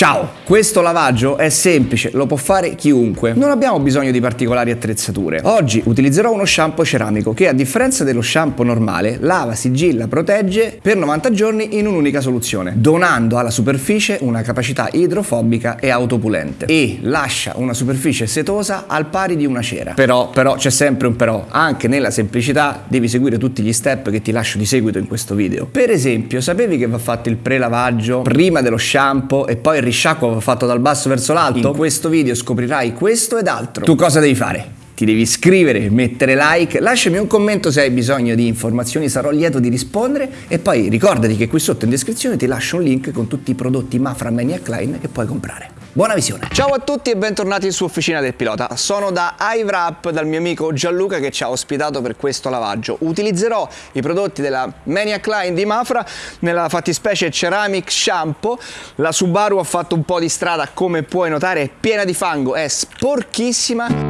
Ciao, questo lavaggio è semplice, lo può fare chiunque. Non abbiamo bisogno di particolari attrezzature. Oggi utilizzerò uno shampoo ceramico che a differenza dello shampoo normale lava, sigilla, protegge per 90 giorni in un'unica soluzione, donando alla superficie una capacità idrofobica e autopulente e lascia una superficie setosa al pari di una cera. Però, però c'è sempre un però, anche nella semplicità devi seguire tutti gli step che ti lascio di seguito in questo video. Per esempio, sapevi che va fatto il prelavaggio prima dello shampoo e poi il risciacquo fatto dal basso verso l'alto? In questo video scoprirai questo ed altro. Tu cosa devi fare? Ti devi iscrivere, mettere like, lasciami un commento se hai bisogno di informazioni, sarò lieto di rispondere e poi ricordati che qui sotto in descrizione ti lascio un link con tutti i prodotti Mafra Maniac Line che puoi comprare. Buona visione! Ciao a tutti e bentornati su Officina del Pilota. Sono da iWrap dal mio amico Gianluca che ci ha ospitato per questo lavaggio. Utilizzerò i prodotti della Maniac Line di Mafra nella fattispecie Ceramic Shampoo. La Subaru ha fatto un po' di strada, come puoi notare, è piena di fango, è sporchissima.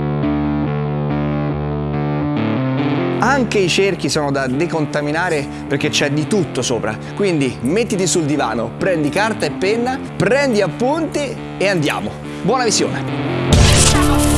Anche i cerchi sono da decontaminare perché c'è di tutto sopra. Quindi mettiti sul divano, prendi carta e penna, prendi appunti e andiamo. Buona visione!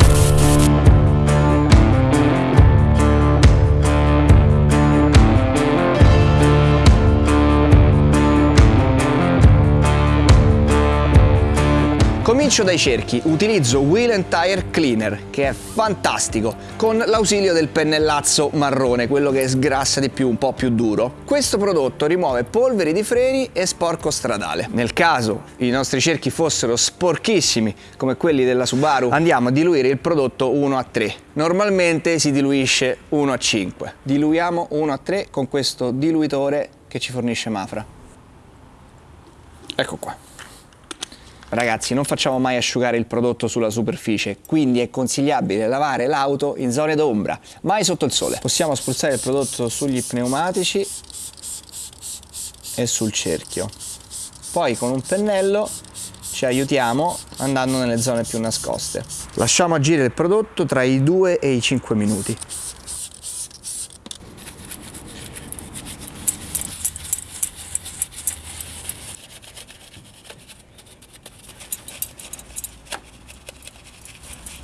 Comincio dai cerchi, utilizzo Wheel and Tire Cleaner che è fantastico con l'ausilio del pennellazzo marrone, quello che sgrassa di più, un po' più duro. Questo prodotto rimuove polveri di freni e sporco stradale. Nel caso i nostri cerchi fossero sporchissimi come quelli della Subaru andiamo a diluire il prodotto 1 a 3. Normalmente si diluisce 1 a 5. Diluiamo 1 a 3 con questo diluitore che ci fornisce Mafra. Ecco qua. Ragazzi non facciamo mai asciugare il prodotto sulla superficie, quindi è consigliabile lavare l'auto in zone d'ombra, mai sotto il sole. Possiamo spruzzare il prodotto sugli pneumatici e sul cerchio. Poi con un pennello ci aiutiamo andando nelle zone più nascoste. Lasciamo agire il prodotto tra i 2 e i 5 minuti.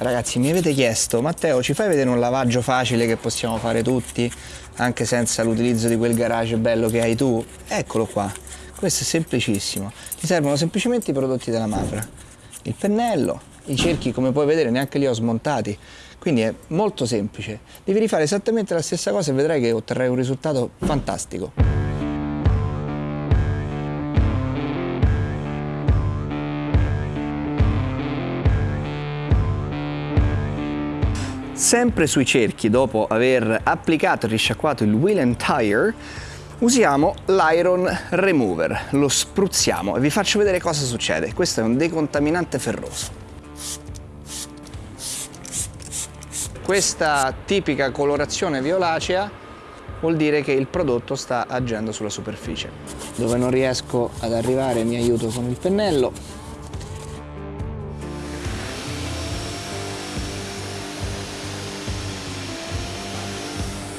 Ragazzi mi avete chiesto Matteo ci fai vedere un lavaggio facile che possiamo fare tutti anche senza l'utilizzo di quel garage bello che hai tu? Eccolo qua, questo è semplicissimo, ti servono semplicemente i prodotti della Mafra, il pennello, i cerchi come puoi vedere neanche li ho smontati, quindi è molto semplice, devi rifare esattamente la stessa cosa e vedrai che otterrai un risultato fantastico. Sempre sui cerchi, dopo aver applicato e risciacquato il wheel and tire, usiamo l'iron remover, lo spruzziamo e vi faccio vedere cosa succede. Questo è un decontaminante ferroso. Questa tipica colorazione violacea vuol dire che il prodotto sta agendo sulla superficie. Dove non riesco ad arrivare mi aiuto con il pennello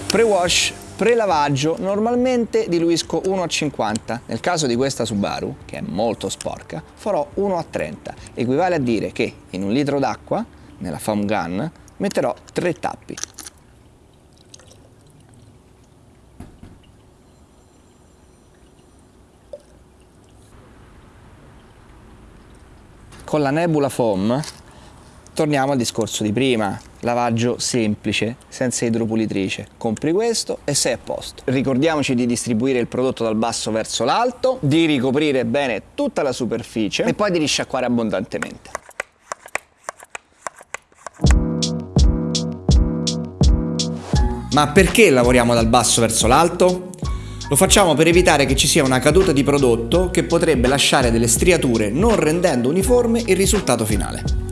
Pre-wash, pre-lavaggio, normalmente diluisco 1 a 50. Nel caso di questa Subaru, che è molto sporca, farò 1 a 30. Equivale a dire che in un litro d'acqua, nella foam gun, metterò 3 tappi. Con la Nebula Foam torniamo al discorso di prima, lavaggio semplice, senza idropulitrice. Compri questo e sei a posto. Ricordiamoci di distribuire il prodotto dal basso verso l'alto, di ricoprire bene tutta la superficie e poi di risciacquare abbondantemente. Ma perché lavoriamo dal basso verso l'alto? Lo facciamo per evitare che ci sia una caduta di prodotto che potrebbe lasciare delle striature non rendendo uniforme il risultato finale.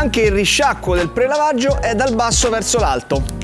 Anche il risciacquo del prelavaggio è dal basso verso l'alto.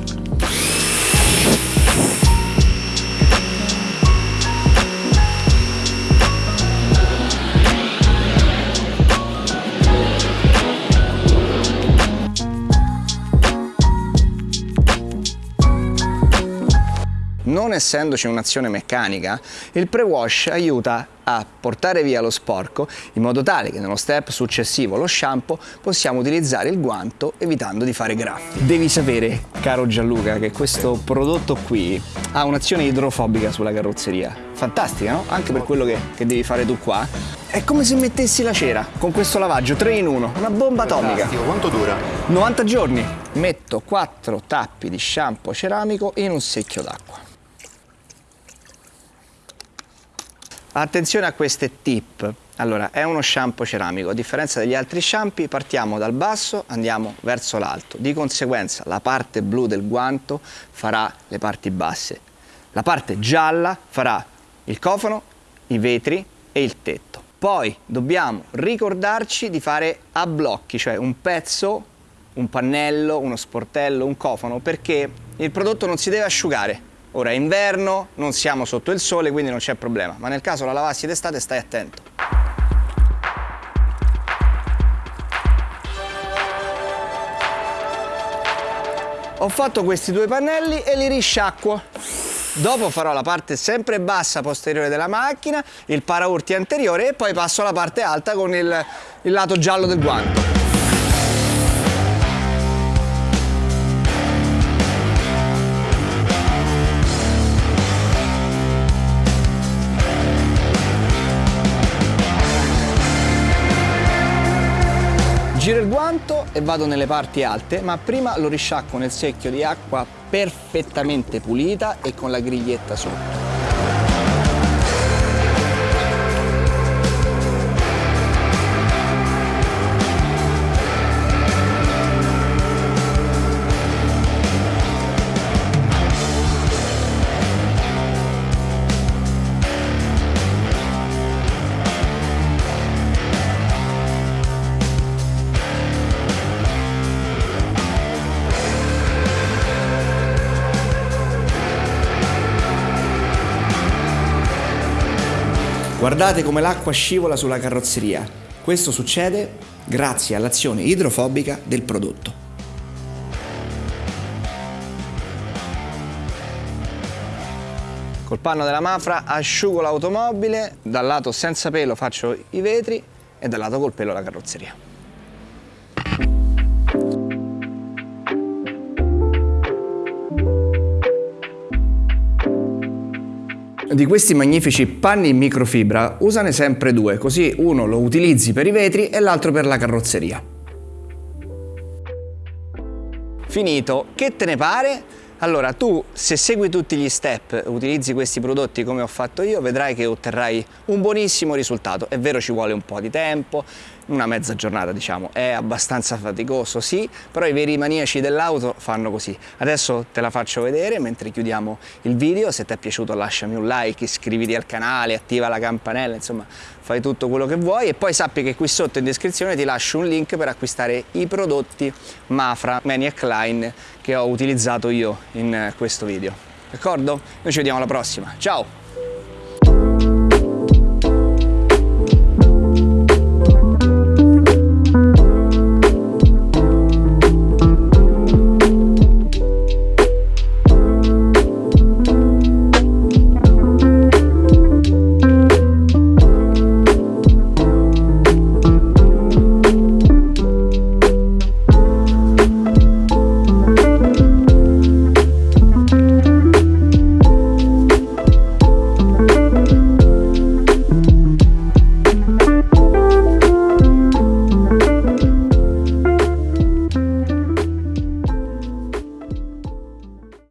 Essendoci un'azione meccanica, il pre-wash aiuta a portare via lo sporco in modo tale che nello step successivo, lo shampoo, possiamo utilizzare il guanto evitando di fare graffi. Devi sapere, caro Gianluca, che questo prodotto qui ha un'azione idrofobica sulla carrozzeria. Fantastica, no? Anche per quello che, che devi fare tu qua. È come se mettessi la cera con questo lavaggio 3 in 1, una bomba atomica. Fantastico, quanto dura? 90 giorni. Metto 4 tappi di shampoo ceramico in un secchio d'acqua. Attenzione a queste tip. Allora, è uno shampoo ceramico. A differenza degli altri shampoo, partiamo dal basso, andiamo verso l'alto. Di conseguenza, la parte blu del guanto farà le parti basse. La parte gialla farà il cofano, i vetri e il tetto. Poi dobbiamo ricordarci di fare a blocchi, cioè un pezzo, un pannello, uno sportello, un cofano, perché il prodotto non si deve asciugare. Ora è inverno, non siamo sotto il sole, quindi non c'è problema, ma nel caso la lavassi d'estate stai attento. Ho fatto questi due pannelli e li risciacquo. Dopo farò la parte sempre bassa posteriore della macchina, il paraurti anteriore e poi passo alla parte alta con il, il lato giallo del guanto. Giro il guanto e vado nelle parti alte, ma prima lo risciacquo nel secchio di acqua perfettamente pulita e con la griglietta sotto. Guardate come l'acqua scivola sulla carrozzeria. Questo succede grazie all'azione idrofobica del prodotto. Col panno della Mafra asciugo l'automobile, dal lato senza pelo faccio i vetri e dal lato col pelo la carrozzeria. Di questi magnifici panni in microfibra usane sempre due, così uno lo utilizzi per i vetri e l'altro per la carrozzeria. Finito, che te ne pare? Allora, tu se segui tutti gli step, utilizzi questi prodotti come ho fatto io, vedrai che otterrai un buonissimo risultato. È vero ci vuole un po' di tempo, una mezza giornata diciamo, è abbastanza faticoso sì, però i veri maniaci dell'auto fanno così. Adesso te la faccio vedere mentre chiudiamo il video, se ti è piaciuto lasciami un like, iscriviti al canale, attiva la campanella, insomma fai tutto quello che vuoi e poi sappi che qui sotto in descrizione ti lascio un link per acquistare i prodotti Mafra Maniac Line che ho utilizzato io in questo video. D'accordo? Noi ci vediamo alla prossima. Ciao!